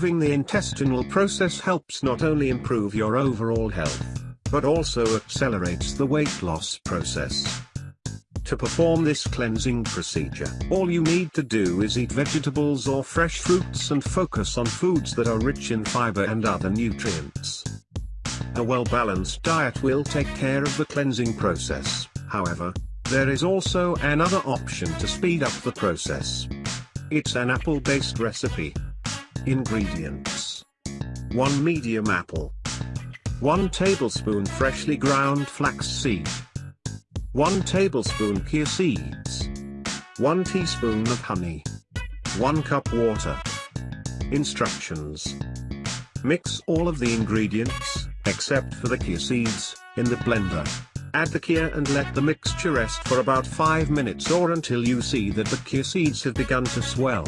Improving the intestinal process helps not only improve your overall health, but also accelerates the weight loss process. To perform this cleansing procedure, all you need to do is eat vegetables or fresh fruits and focus on foods that are rich in fiber and other nutrients. A well-balanced diet will take care of the cleansing process, however, there is also another option to speed up the process. It's an apple-based recipe. Ingredients. 1 medium apple. 1 tablespoon freshly ground flax flaxseed 1 tablespoon chia seeds. 1 teaspoon of honey. 1 cup water. Instructions. Mix all of the ingredients, except for the chia seeds, in the blender. Add the chia and let the mixture rest for about 5 minutes or until you see that the chia seeds have begun to swell.